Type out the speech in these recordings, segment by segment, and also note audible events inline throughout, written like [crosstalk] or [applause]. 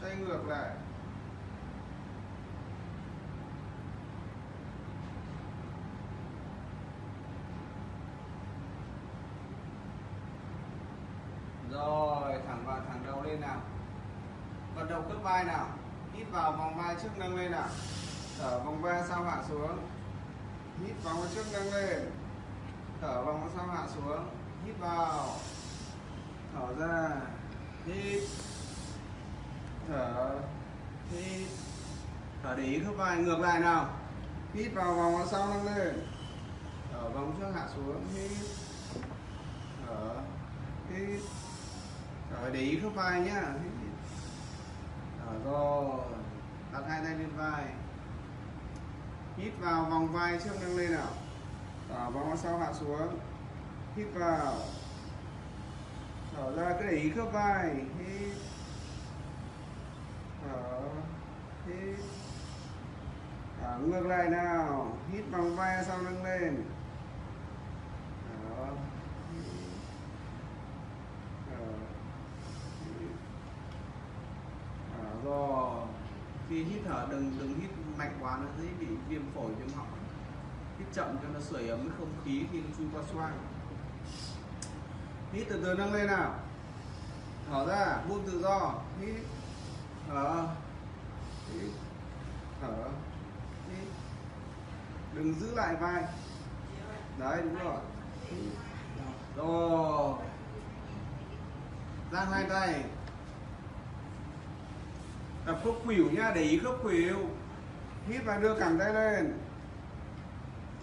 xoay ngược lại. Rồi, thẳng vào thẳng đầu lên nào. Vận động khớp vai nào. Hít vào vòng vai trước nâng lên nào. Thở vòng vai sau hạ xuống. Hít vòng trước nâng lên. Thở vòng sau hạ xuống. Hít vào. Thở ra. Hít thở. Hít. Thở để ý khớp vai, ngược lại nào. Hít vào vòng sau nâng lên. Thở vòng trước, hạ xuống, hít. Thở. Hít. Thở để ý khớp vai nhá. Hít. Thở rồi. Đặt hai tay lên vai. Hít vào vòng vai trước nâng lên nào. Thở vòng sau, hạ xuống. Hít vào. Thở ra, cứ để ý khớp vai. Hít thở hít thở ngược lại nào. Hít bằng vai sau nâng lên. Thở hít ờ, thở hít thở rồi. Khi hít thở, đừng đừng hít mạnh quá nó dễ bị viêm phổi, viêm họng. Hít chậm cho nó sưởi ấm cái không khí khi nó chui qua xoang. Hít từ từ nâng lên nào. Thở ra, buông tự do. Hít thở. Hít. Thở. Hít. Đừng giữ lại vai. Đấy đúng rồi. Rồi. Giang hai tay. Tập khớp khuỷu nhá để ý khớp khuỷu. Hít và đưa cẳng tay lên.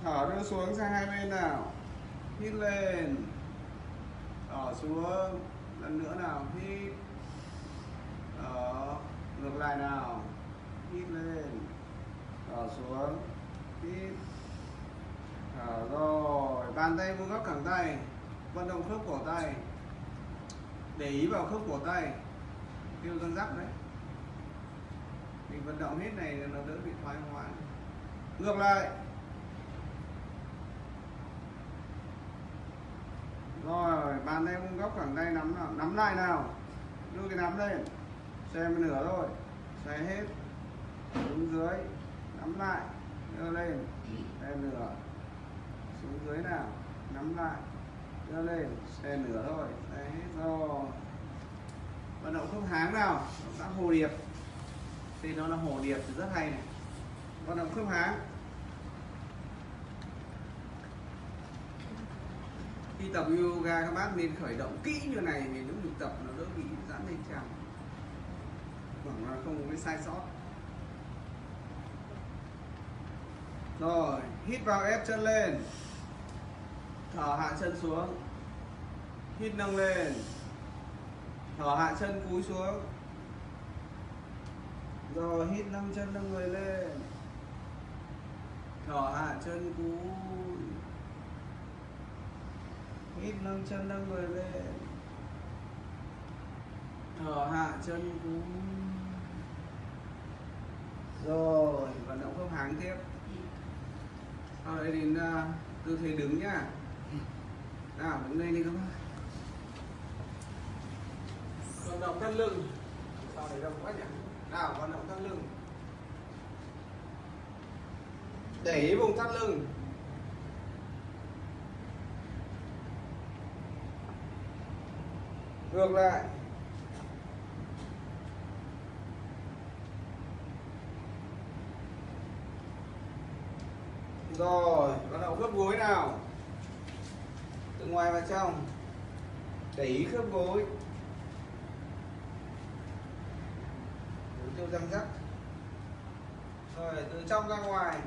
Thở đưa xuống sang hai bên nào. Hít lên. Thở xuống. Lần nữa nào. Hít. Thở ngược lại nào. Hít lên. Thở xuống. Hít. Thở rồi. Bàn tay vuông góc cẳng tay. Vận động khớp cổ tay. Để ý vào khớp cổ tay. Kêu răng rắc đấy. Mình vận động hết này nó đỡ bị thoái hóa ngược lại. Rồi, bàn tay vuông góc cẳng tay nắm nào. Nắm lại nào. Đưa cái nắm lên xem nửa rồi xoay hết. Xuống dưới. Nắm lại. Đưa lên. Xe nửa. Xuống dưới nào. Nắm lại. Đưa lên. Xe nửa thôi. Đấy hết rồi. Vận động không háng nào. Động tác hồ điệp. Thì nó là hồ điệp thì rất hay này. Vận động không háng. Khi tập yoga, các bác nên khởi động kỹ như này thì những mình tập nó đỡ bị giãn dây chằng khoảng không có cái sai sót. Rồi, hít vào ép chân lên. Thở hạ chân xuống. Hít nâng lên. Thở hạ chân cúi xuống. Rồi, hít nâng chân nâng người lên. Thở hạ chân cúi. Hít nâng chân nâng người lên. Thở hạ chân cúi rồi vận động khớp háng tiếp. Sau đấy đến uh, tư thế đứng nhá. Nào đứng lên đi các bạn vận động thắt lưng. Sau đấy đông quá nhỉ? Nào vận động thắt lưng. Để ý vùng thắt lưng. Ngược lại rồi bắt đầu khớp gối nào? Từ ngoài vào trong. Để ý khớp gối. Đối tiêu răng rắc. Rồi, từ trong ra ngoài.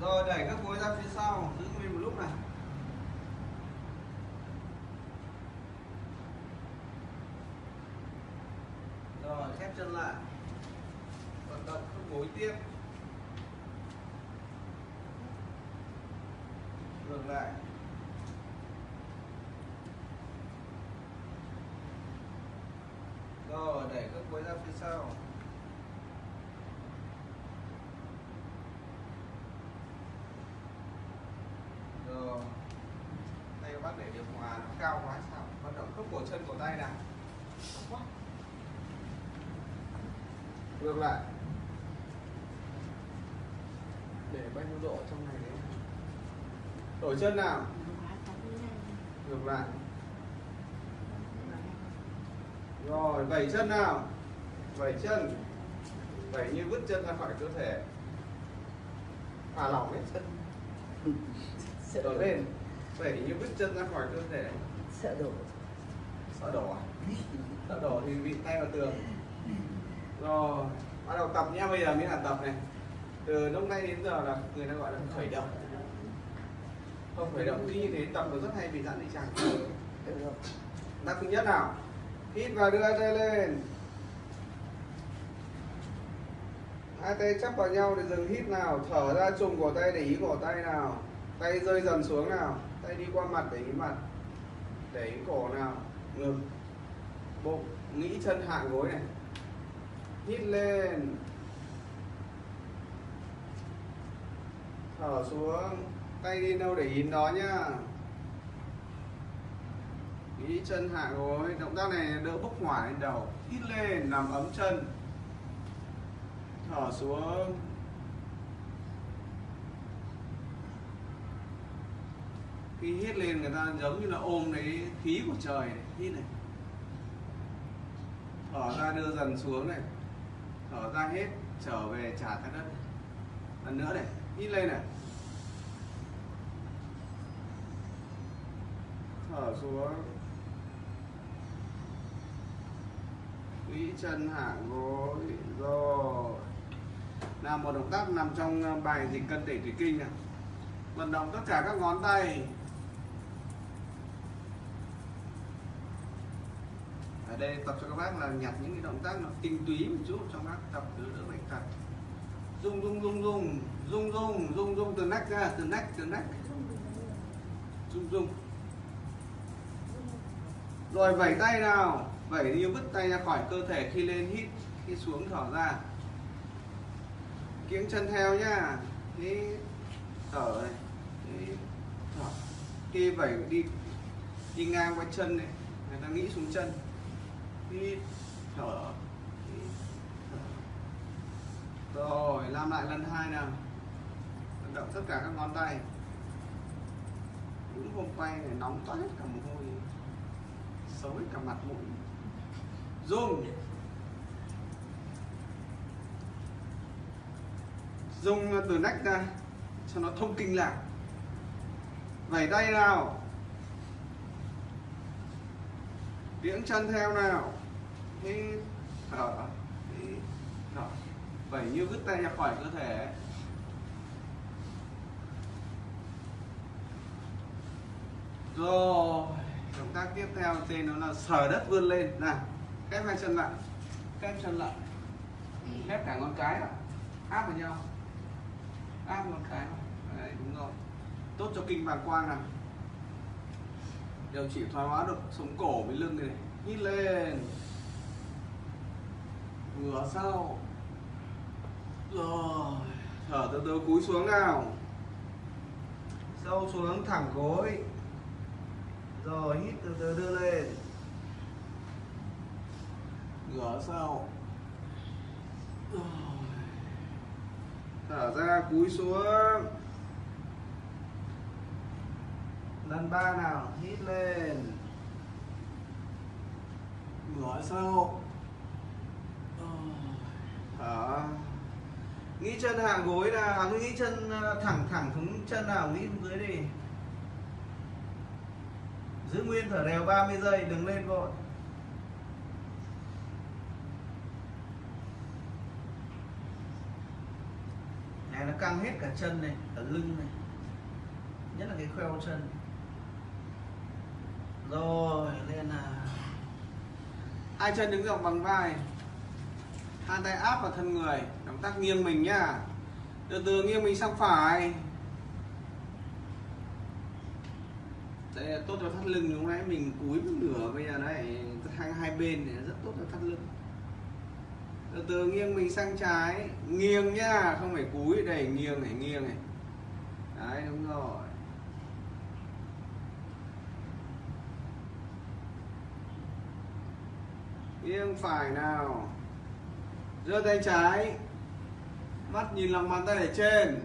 Rồi, đẩy các gối ra phía sau, giữ nguyên một lúc này. Rồi, khép chân lại vận động khớp gối tiếp. Ngược lại. Rồi, đẩy các cuối ra phía sau. Rồi. Tay các bác để điều hòa nó cao quá sao? Bắt động khớp cổ chân cổ tay nào. Ngược lại để bao nhiêu độ trong này đấy. Đổi chân nào? Ngược lại. Rồi vẩy chân nào? Vẩy chân. Vẩy như vứt chân ra khỏi cơ thể. Thả lỏng hết chân. Đổi lên. Vẩy như vứt chân ra khỏi cơ thể. Sợ đổ. Sợ đổ à? Sợ đổ thì bị tay vào tường. Rồi bắt đầu tập nhé bây giờ mới là tập này từ lúc nay đến giờ là người ta gọi là khởi động. Không, khởi động khi như thế, tập nó rất hay bị giãn dây chẳng được thứ nhất nào? Hít và đưa tay lên. Hai tay chắp vào nhau để dừng hít nào. Thở ra trùng cổ tay để ý cổ tay nào. Tay rơi dần xuống nào. Tay đi qua mặt để ý mặt. Để ý cổ nào. Ngực. Bụng. Nghĩ chân, hạ gối này. Hít lên. Thở xuống, Tay đi đâu để in đó nhá. Nghĩ chân hạ gối, Động tác này đỡ bốc hỏa lên đầu. Hít lên, nằm ấm chân. Thở xuống. Khi hít lên, người ta giống như là ôm lấy khí của trời này. Hít này. Thở ra, đưa dần xuống này. Thở ra hết, Trở về trả ra đất Lần nữa này. Hít lên này. Thở xuống. Quỹ chân hạ gối Rồi Là một động tác nằm trong ờ, bài dịch cân đẩy thủy kinh này. Vận động tất cả các ngón tay. Ở đây tập cho các bác là nhặt những cái động tác nó tinh túy một chút cho bác tập, đỡ đỡ bệnh tật. Rung rung rung rung. Rung rung rung rung, từ nách ra, Từ nách từ nách Rung rung. Rồi vẩy tay nào, vẩy như vứt tay ra khỏi cơ thể, khi lên, hít, khi xuống, thở ra. Kiếng chân theo nhá. Hít, thở này, hít, thở. Khi vẩy đi đi ngang qua chân này, người ta nghĩ xuống chân. Hít, thở. Rồi, làm lại lần hai nào động tất cả các ngón tay. Những hôm quay này nóng toát hết cả mồ hôi, xấu hết cả mặt mũi. Dùng dùng từ nách ra, cho nó thông kinh lạc. Vẩy tay nào. Tiếng chân theo nào. Hít, thở hít, thở. Vẩy như vứt tay ra khỏi cơ thể. Rồi, động tác tiếp theo tên nó là sờ đất vươn lên. Nào, khép hai chân lại, khép chân lại. Khép cả ngón cái lại áp vào nhau. Áp ngón cái vào. đấy, đúng rồi. Tốt cho kinh bàng quang nào. Điều trị thoái hóa được sống cổ với lưng này. Hít lên. Vừa sau. Rồi, thở từ từ cúi xuống nào. Sâu xuống, thẳng gối rồi hít từ từ đưa lên. Ngửa sau. Rồi. thở ra cúi xuống. Lần ba nào hít lên. Ngửa sau. Rồi. thở nghĩ chân hạ gối nào à, nghĩ chân ờ, thẳng thẳng xuống chân nào nghĩ xuống dưới đi giữ nguyên thở đều 30 giây, đừng lên vội. Này, nó căng hết cả chân này, cả lưng này. Nhất là cái khoeo chân. Rồi, lên là hai chân đứng dọc bằng vai. Hai tay áp vào thân người. Động tác nghiêng mình nhá. Từ từ nghiêng mình sang phải. Đây là tốt cho thắt lưng lúc nãy mình cúi một nửa, bây giờ này hai hai bên này rất tốt cho thắt lưng. Từ từ, nghiêng mình sang trái. Nghiêng nhá, không phải cúi. Đây, nghiêng này nghiêng này. Đấy, đúng rồi. Nghiêng phải nào. Giơ tay trái. Mắt nhìn lòng bàn tay ở trên.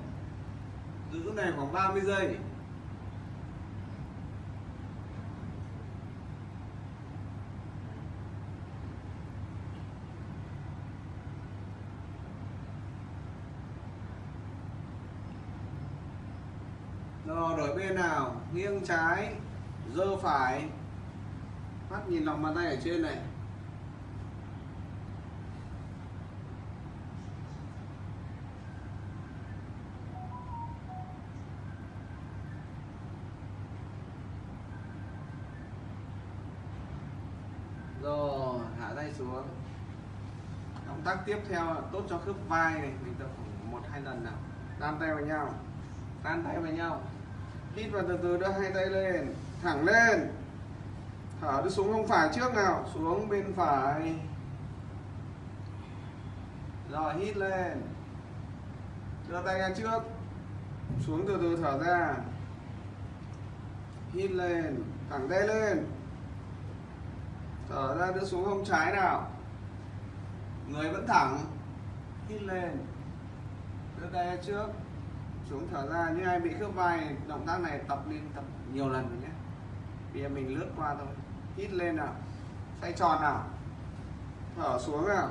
Giữ này khoảng 30 giây rồi đổi bên nào? Nghiêng trái dơ phải. Mắt nhìn lòng bàn tay ở trên này. Rồi, hạ tay xuống. Động tác tiếp theo là tốt cho khớp vai này. Mình tập khoảng một hai lần nào. Tan tay vào nhau. Tan tay vào nhau hít vào từ từ, đưa hai tay lên, thẳng lên. Thở đưa xuống không phải trước nào, xuống bên phải. Rồi, hít lên. Đưa tay ra trước. Xuống từ từ, thở ra. Hít lên, thẳng tay lên. Thở ra, đưa xuống hông trái nào. Người vẫn thẳng. Hít lên. Đưa tay ra trước xuống thở ra. Như ai bị khớp vai, động tác này tập lên tập nhiều lần rồi nhé. Bây giờ mình lướt qua thôi. Hít lên nào. Xoay tròn nào. Thở xuống nào.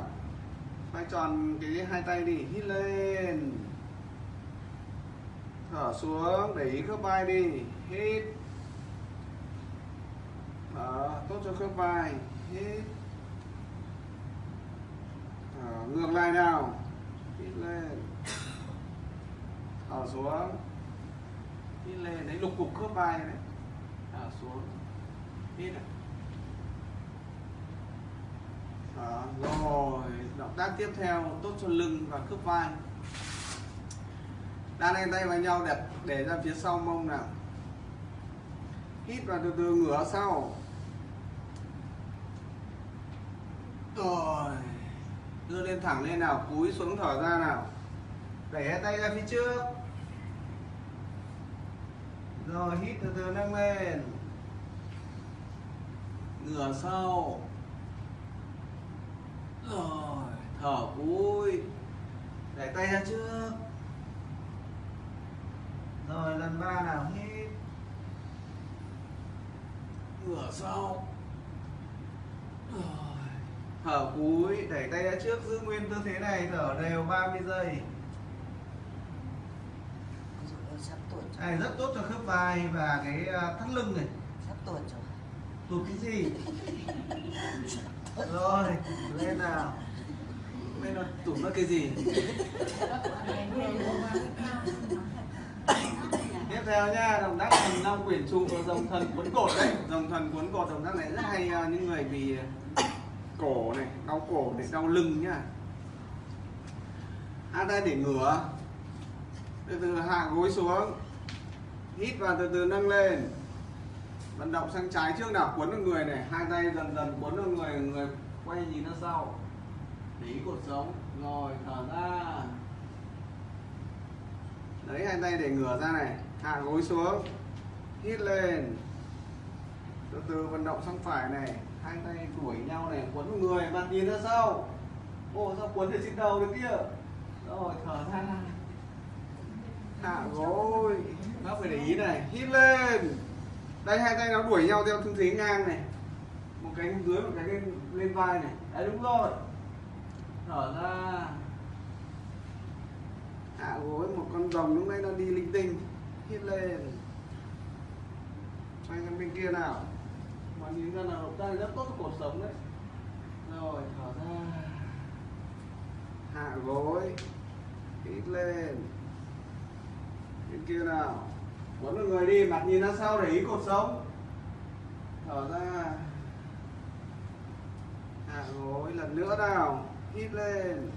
Xoay tròn cái hai tay đi. Hít lên. Thở xuống. Để ý khớp vai đi. Hít. Thở, tốt cho khớp vai. Hít. Thở, ngược lại nào. Hít lên thở xuống. Hít lên đấy lục cục khớp vai đấy. Thở xuống. Hít này Đó, rồi. Động tác tiếp theo tốt cho lưng và khớp vai. Đan hai tay vào nhau đẹp. Để ra phía sau mông nào. Hít và từ từ ngửa sau. Rồi. Đưa lên thẳng lên nào. Cúi xuống thở ra nào. Đẩy hai tay ra phía trước rồi, hít từ từ nâng lên. Ngửa sau. Rồi, thở cúi. Đẩy tay ra trước. Rồi, lần ba nào hít. Ngửa sau. Rồi, thở cúi. Đẩy tay ra trước, giữ nguyên tư thế này, thở đều 30 giây sắp tuột rồi. này rất tốt cho khớp vai và cái à, thắt lưng này. Sắp tuột rồi. Tụt cái gì? [laughs] Rồi lên nào. Lên nó tụt nó cái gì? Tiếp theo nha động tác thần long quyển trụ và dòng thần cuốn cột đấy. Dòng thần cuốn cột động tác này rất hay à, những người bị cổ này đau cổ để đau lưng nhá hai tay để ngửa từ từ hạ gối xuống, hít vào từ từ nâng lên. Vận động sang trái trước nào, cuốn vào người này, hai tay dần dần cuốn vào người người quay nhìn ra sau. Để ý cột sống, rồi, thở ra. Lấy hai tay để ngửa ra này, hạ gối xuống, hít lên. Từ từ vận động sang phải này, hai tay đuổi nhau này quấn vào người mặt nhìn ra sau. Ô, sao quấn được trên đầu được kia? Rồi, thở ra. À, hạ gối bác phải để ý này. Hít lên. Đây, hai tay nó đuổi nhau theo tư thế ngang này. Một cái lên dưới, một cái lên lên vai này. Đấy, đúng rồi. Thở ra. Hạ gối một con rồng lúc nãy nó đi linh tinh. Hít lên. Xoay sang bên kia nào. Mà nhìn ra là động tác rất tốt cho cuộc sống đấy. Rồi, thở ra. Hạ gối. Hít lên bên kia nào? Quấn vào người đi, mặt nhìn ra sau để ý cột sống? Thở ra. Hạ gối lần nữa nào, hít lên.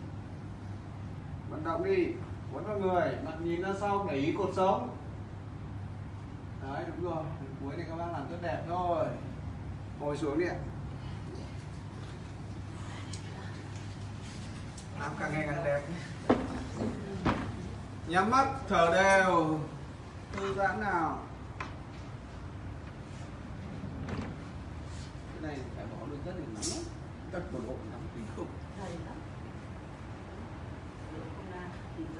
Vận động đi, quấn vào người, mặt nhìn ra sau để ý cột sống? Đấy, đúng rồi. Đến cuối này các bác làm rất đẹp thôi. Ngồi xuống đi ạ. Làm càng ngày càng đẹp nhắm mắt thở đều. Thư giãn nào. Cái này phải bỏ đôi rất là nóng lắm. Tật bộ đóng kinh khủng.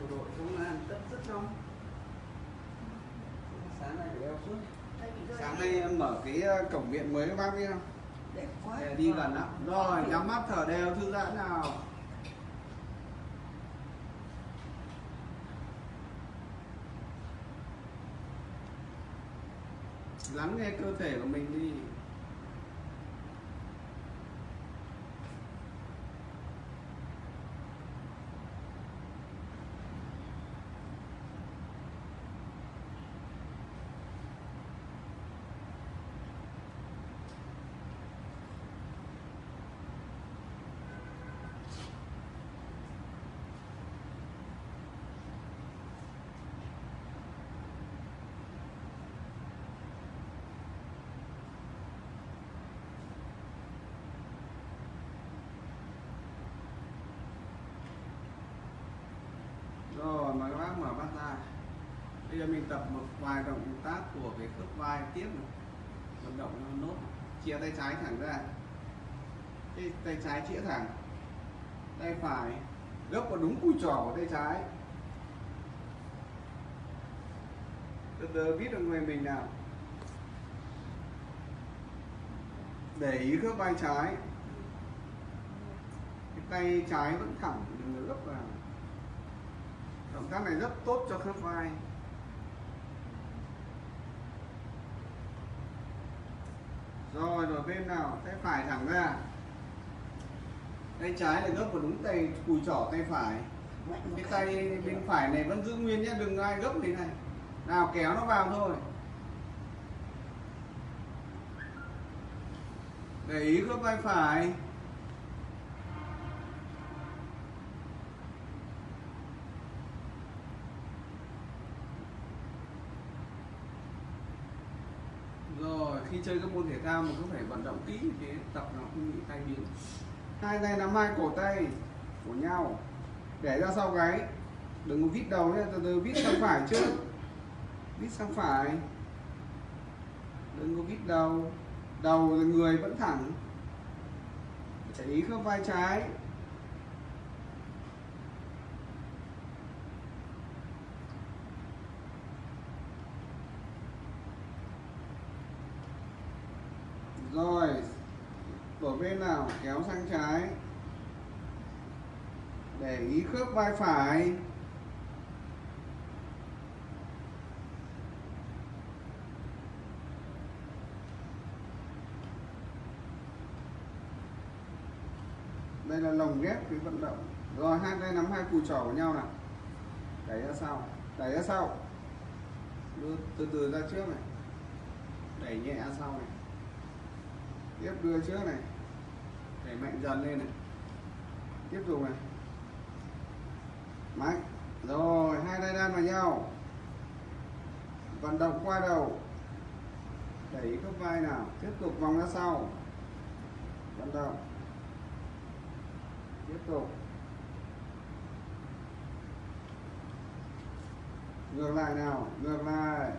Đội công an tất rất đông. Sáng nay phải đeo suốt sáng nay em mở cái ờ, cổng viện mới các bác biết không đẹp quá. để đi gần lắm rồi nhắm mắt thở đều thư giãn nào lắng nghe cơ thể của mình đi. Ờ, rồi mời các bác mở mắt ra. Bây giờ mình tập một vài động tác của cái khớp vai tiếp này. Vận động nó nốt. Chia tay trái thẳng ra. Cái tay trái chĩa thẳng. Tay phải gấp vào đúng cùi trỏ của tay trái. Từ từ viết được người mình nào. Để ý khớp vai trái. Cái tay trái vẫn thẳng đừng gấp vào động tác này rất tốt cho khớp vai. Rồi đổi bên nào tay phải thẳng ra. Tay trái là gấp vào đúng tay, cùi trỏ tay phải. Cái cái. tay bên phải này vẫn giữ nguyên nhé, đừng ai gấp thế này. Nào kéo nó vào thôi. Để ý khớp vai phải rồi khi chơi các môn thể thao mình cũng phải vận động kỹ thì tập nó không bị tay biến. Hai tay nắm hai cổ tay của nhau. Để ra sau gáy. Đừng có vít đầu nhé từ từ vít sang phải trước vít sang phải. Đừng có vít đầu. Đầu người vẫn thẳng. Để ý khớp vai trái rồi đổi bên nào kéo sang trái. Để ý khớp vai phải. Đây là lồng ghép cái vận động. Rồi, hai tay nắm hai cùi trỏ của nhau nào. Đẩy ra sau, đẩy ra sau. Đưa, từ từ ra trước này. Đẩy nhẹ ra sau này. Tiếp đưa trước này đẩy mạnh dần lên này. Tiếp tục này. Mạnh. Rồi, hai tay đan vào nhau. Vận động qua đầu. Đẩy khớp vai nào. Tiếp tục vòng ra sau. Vận động. Tiếp tục. Ngược lại nào. Ngược lại.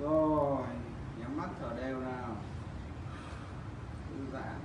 Rồi nhắm mắt thở đều nào. Thư giãn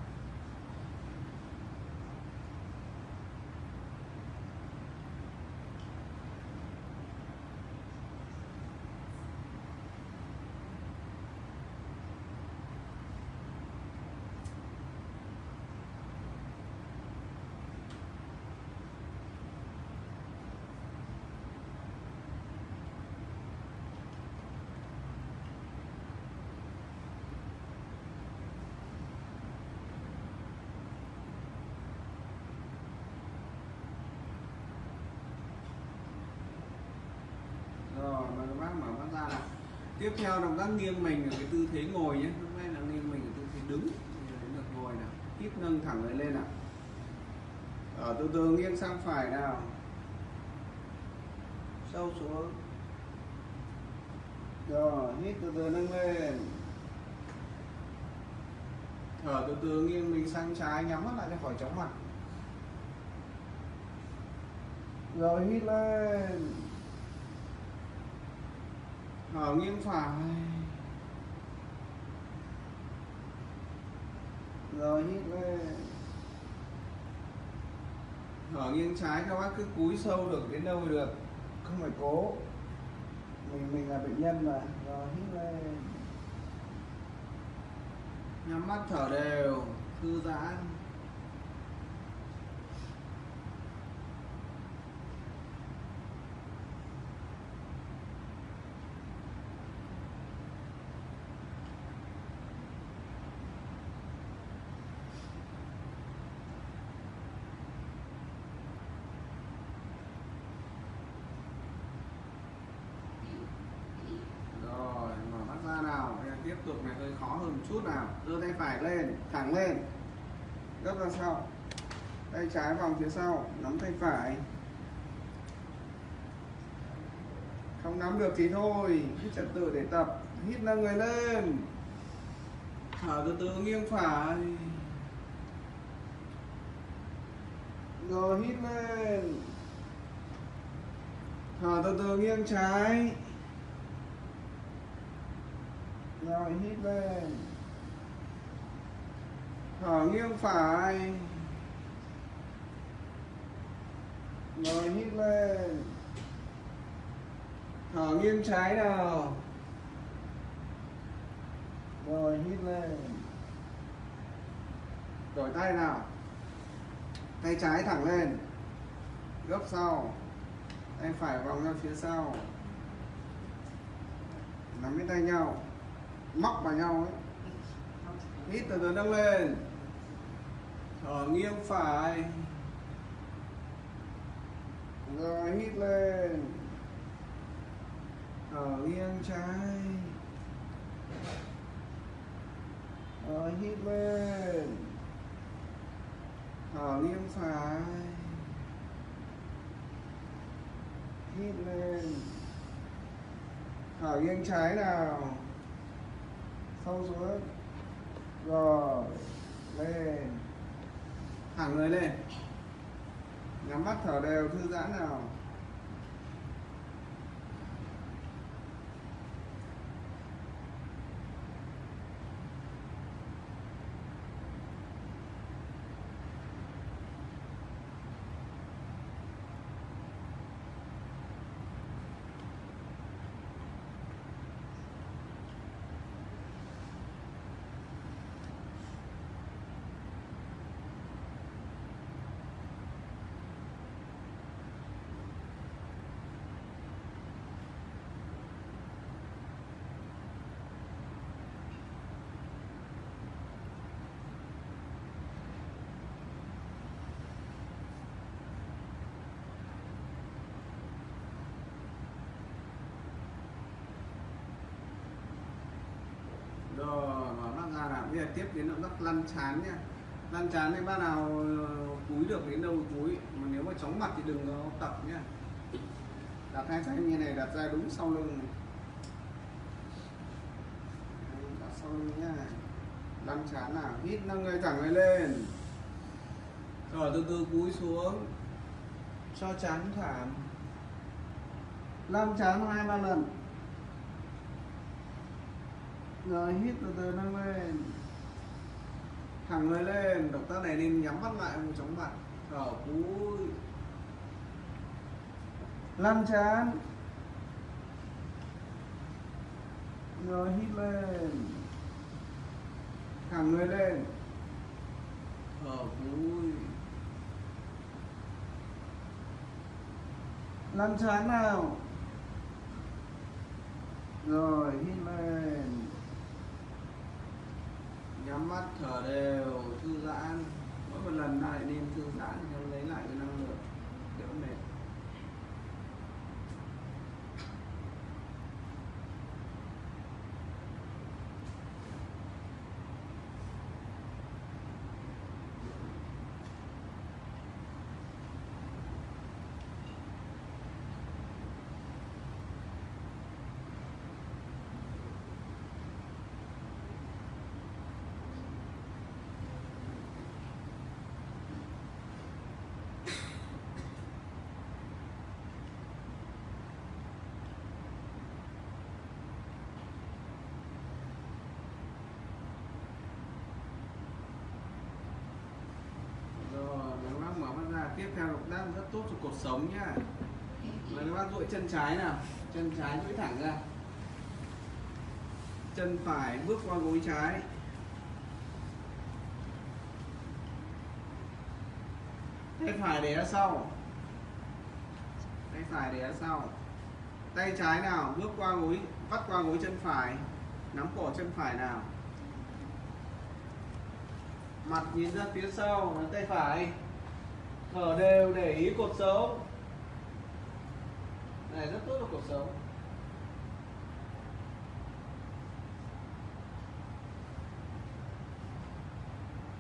rồi mời các bác mở mắt ra nào tiếp theo động tác nghiêng mình ở cái tư thế ngồi nhé. Lúc nay là nghiêng mình ở tư thế đứng. Bây đến ngồi nào. Hít nâng thẳng người lên nào. Ở từ từ nghiêng sang phải nào. Sâu xuống. Rồi, hít từ từ nâng lên. Thở từ từ nghiêng mình sang trái, nhắm mắt lại cho khỏi chóng mặt. Rồi, hít lên thở nghiêng phải. Rồi, hít lên thở nghiêng trái, các bác cứ cúi sâu được đến đâu được. Không phải cố. Mình mình là bệnh nhân mà. Rồi, hít lên nhắm mắt thở đều, thư giãn. Hơn một chút nào. Đưa tay phải lên, thẳng lên. Gấp ra sau. Tay trái vòng phía sau, nắm tay phải. Không nắm được thì thôi cứ trật tự để tập. Hít nâng người lên. Thở từ từ nghiêng phải. Rồi hít lên. Thở từ từ nghiêng trái rồi, hít lên. Thở nghiêng phải. Rồi, hít lên. Thở nghiêng trái nào rồi, hít lên. Đổi tay nào. Tay trái thẳng lên. Gấp sau. Tay phải vòng ra phía sau. Nắm cái tay nhau móc vào nhau ấy. Hít từ từ nâng lên. Thở nghiêng phải. Rồi, hít lên. Thở nghiêng trái. Rồi, hít lên. Thở nghiêng phải. Hít lên. Thở nghiêng trái nào? Sâu xuống. Rồi. Lên. Thẳng người lên. Nhắm mắt thở đều thư giãn nào rồi mở mắt ra nào bây giờ tiếp đến động tác lăn chán nha. Lăn chán thì bác nào ờ, cúi được đến đâu cúi, mà nếu mà chóng mặt thì đừng có tập nhá đặt hai tay như này, đặt ra đúng sau lưng này. Đặt sau lưng nhá lăn chán nào, hít nâng người thẳng người lên. Rồi, từ từ cúi xuống. Cho chán thảm. Lăn chán hai, ba lần. Rồi, hít từ từ nâng lên thẳng người lên, động tác này nên nhắm mắt lại, không chóng mặt. Thở cúi lăn chán rồi, hít lên. Thẳng người lên. Thở cúi lăn chán nào? Rồi, hít lên nhắm mắt, thở đều, thư giãn. Mỗi một lần lại nên thư giãn thì lấy lại cái theo động tác rất tốt cho cột sống nhá. Và các bác duỗi chân trái nào, chân trái duỗi thẳng ra. Chân phải bước qua gối trái. Tay phải để ra sau. Tay phải để ra sau. Tay trái nào, bước qua gối, vắt qua gối chân phải, nắm cổ chân phải nào. Mặt nhìn ra phía sau tay phải thở đều để ý cột sống. Này, rất tốt cho cột sống.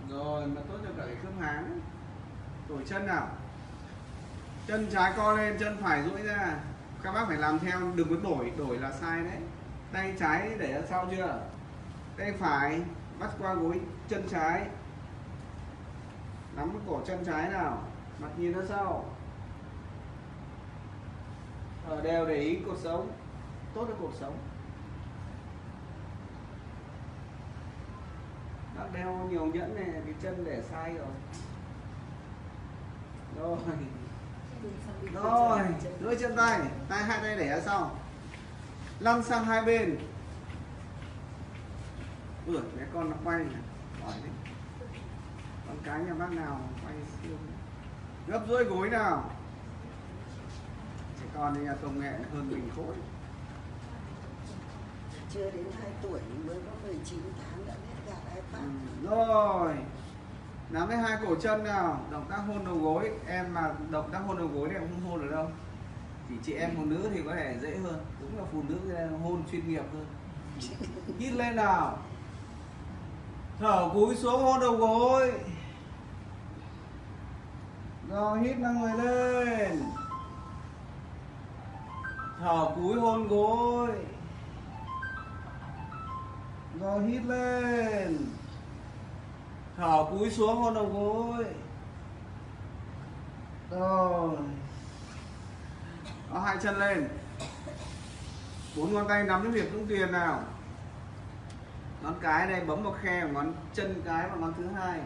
Rồi, mà tốt cho cả cái khớp háng. Đổi chân nào? Chân trái co lên, chân phải duỗi ra. Các bác phải làm theo, đừng có đổi đổi là sai đấy. Tay trái để ra sau chưa? Tay phải, bắt qua gối, chân trái. Nắm cổ chân trái nào? Mặt nhìn ra sau ở đều để ý cột sống. Tốt cho cột sống. Bác đeo nhiều nhẫn này cái chân để sai rồi. Rồi. Rồi duỗi chân tay. Tay hai tay để ra sau lăn sang hai bên. Ui bé con nó quay này. Hỏi đi con cái nhà bác nào quay siêu gấp rưỡi gối nào. Trẻ con thì nhà công nghệ hơn mình khối. Chưa đến 2 tuổi mới có 19 tháng đã biết gạt ừ. iPad rồi. Nắm lấy hai cổ chân nào. Động tác hôn đầu gối. Em mà động tác hôn đầu gối thì em không hôn được đâu. Chỉ chị em phụ nữ thì có thể dễ hơn. Đúng là phụ nữ thì hôn chuyên nghiệp hơn. Hít lên nào. Thở cúi xuống hôn đầu gối rồi hít năng người lên. Thở cúi hôn gối. Rồi hít lên. Thở cúi xuống hôn đầu gối. Rồi. Đó, hai chân lên. Bốn ngón tay nắm cái việc cũng tiền nào. Ngón cái này bấm vào khe ngón chân cái và ngón thứ hai.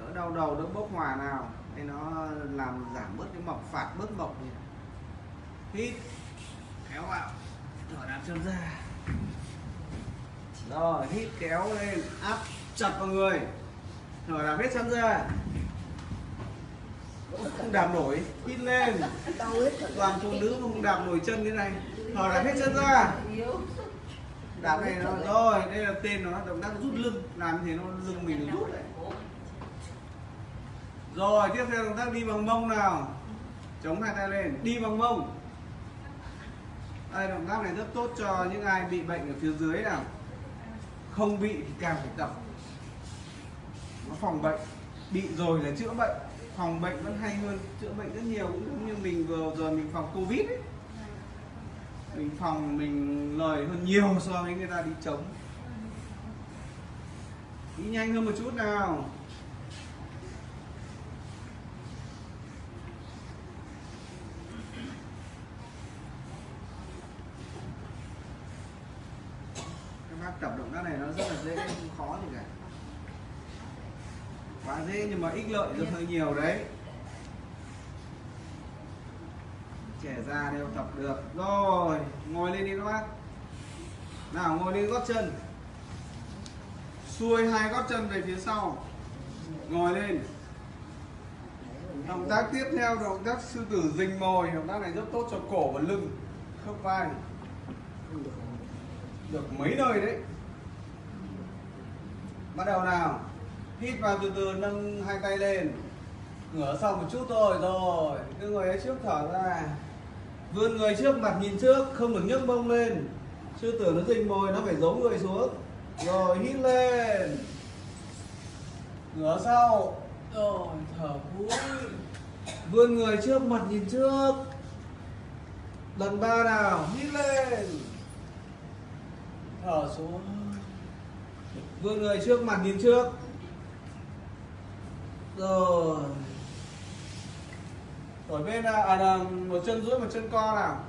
Đỡ đau đầu, đỡ bốc hỏa nào thì nó làm giảm bớt cái mọc, phạt bớt mọc đi. Hít, kéo vào, thở đạp chân ra. Rồi, hít, kéo lên, áp chặt vào người. Thở đạp hết chân ra. Không đạp nổi, hít lên. Toàn phụ nữ không đạp nổi chân thế này. Thở đạp hết chân ra. Đạp này nó rồi, đây là tên nó, động tác rút lưng. Làm thế nó lưng mình nó rút đấy rồi, tiếp theo động tác đi bằng mông nào. Chống hai tay lên, đi bằng mông. Đây, động tác này rất tốt cho những ai bị bệnh ở phía dưới nào. Không bị thì càng phải tập. Nó phòng bệnh. Bị rồi là chữa bệnh. Phòng bệnh vẫn hay hơn, chữa bệnh rất nhiều. Cũng giống như mình vừa rồi mình phòng covid ấy. Mình phòng mình lời hơn nhiều [laughs] so với người ta đi chống. Đi nhanh hơn một chút nào các bác tập động tác này nó rất là dễ không khó gì cả quá dễ nhưng mà ích lợi rất hơi nhiều đấy. Trẻ ra đều tập được. Rồi, ngồi lên đi các bác. Nào, ngồi lên gót chân. Xuôi hai gót chân về phía sau. Ngồi lên. Động tác tiếp theo, động tác sư tử rình mồi. Động tác này rất tốt cho cổ và lưng, khớp vai. Được mấy nơi đấy. Bắt đầu nào hít vào từ từ, nâng hai tay lên. Ngửa sau một chút thôi, rồi, cứ người ấy trước thở ra. Vươn người trước mặt nhìn trước, không được nhấc mông lên. Sư tử nó rình mồi, nó phải giấu người xuống. Rồi, hít lên. Ngửa sau. Rồi, thở cuối vươn người trước mặt nhìn trước. Lần ba nào, hít lên. Thở xuống. Vươn người trước mặt nhìn trước rồi. Ở bên à, à là một chân duỗi một chân co nào.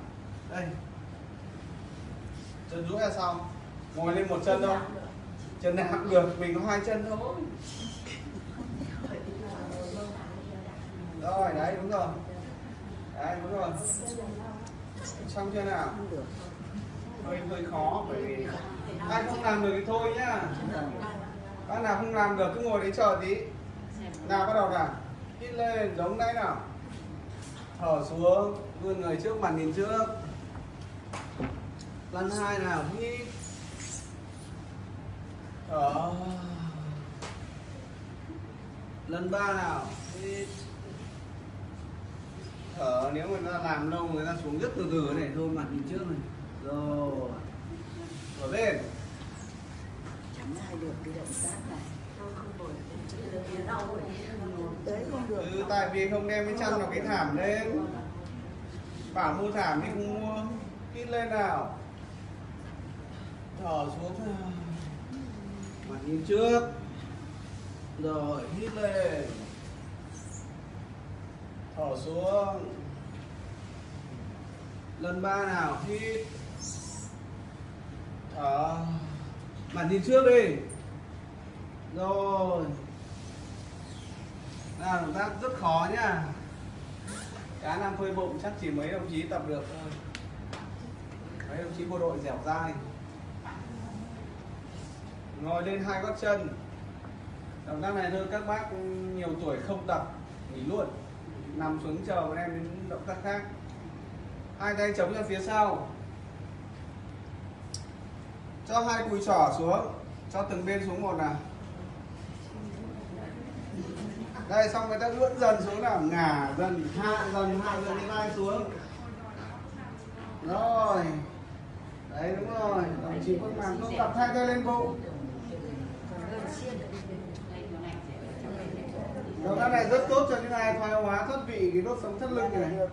Đây. Chân duỗi là xong ngồi lên một chân thôi. chân nào cũng được mình có hai chân thôi. Rồi đấy đúng rồi. Đấy đúng rồi. Xong chưa nào? Hơi hơi khó bởi vì ai không làm được thì thôi nhá. Bác nào không làm được cứ ngồi đấy chờ tí nào bắt đầu nào. Hít lên, giống đấy nào. Thở xuống, vươn người trước mặt nhìn trước. Lần hai nào, hít. Thở lần ba nào, hít. Thở, nếu người ta làm lâu, người ta xuống rất từ từ này, thôi mặt nhìn trước này. Rồi. Thở lên. Chẳng ai được, cái động tác này ừ, tại vì không đem cái chăn vào cái thảm lên. Bảo mua thảm thì không mua. Hít lên nào. Thở xuống mặt nhìn trước. Rồi hít lên. Thở xuống. Lần ba nào hít. Thở mặt nhìn trước đi. Rồi là động tác rất khó nhá. Cá nam phơi bụng chắc chỉ mấy đồng chí tập được thôi. Mấy đồng chí bộ đội dẻo dai. Ngồi lên hai gót chân. Động tác này thôi, các bác nhiều tuổi không tập, nghỉ luôn. Nằm xuống chờ bọn em đến động tác khác. Hai tay chống ra phía sau. Cho hai cùi trỏ xuống. Cho từng bên xuống một nào đây, xong người ta lướt dần xuống là ngả dần, hạ dần hạ dần đi vai xuống. Rồi. Đấy, đúng rồi. Đồng chí quân làm không tập hai tay lên bụng. Động tác này rất tốt cho những ai thoái hóa thoát vị, cái đốt sống thắt lưng này.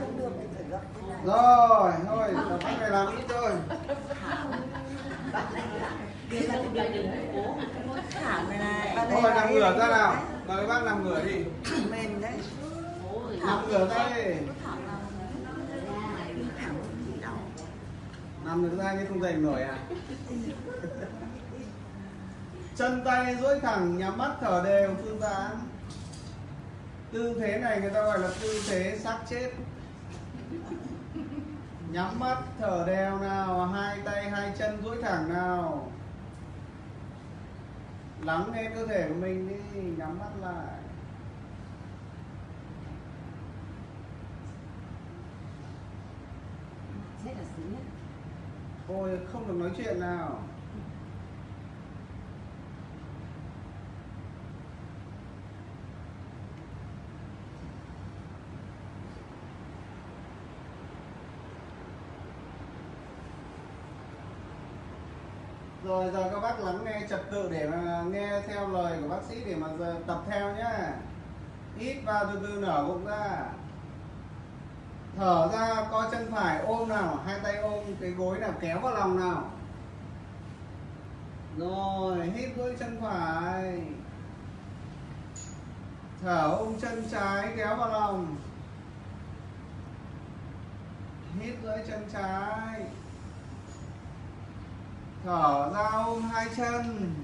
không được thì phải gấp rồi thôi động tác này làm ít thôi. Thôi nằm ngửa ra nào. Mời các bác nằm ngửa đi. Mềm đấy. Nằm ngửa ra đi. Nằm được ra nhưng không dành nổi à? Chân tay duỗi thẳng nhắm mắt thở đều phương tán tư thế này người ta gọi là tư thế xác chết nhắm mắt thở đều nào hai tay hai chân duỗi thẳng nào. Lắng nghe cơ thể của mình đi nhắm mắt lại. Ôi không được nói chuyện nào Rồi giờ các bác lắng nghe trật tự để mà nghe theo lời của bác sĩ để mà giờ tập theo nhá. Hít vào từ từ nở bụng ra. Thở ra, co chân phải, ôm nào, Hai tay ôm, cái gối nào kéo vào lòng nào. Rồi, hít với chân phải. Thở ôm chân trái, kéo vào lòng. Hít với chân trái. Thở ra ôm hai chân.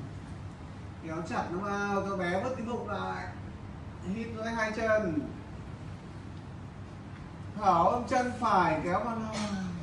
Kéo chặt nó vào cho bé vứt cái bụng lại. Hít với hai chân. Thở ôm chân phải, kéo vào lòng.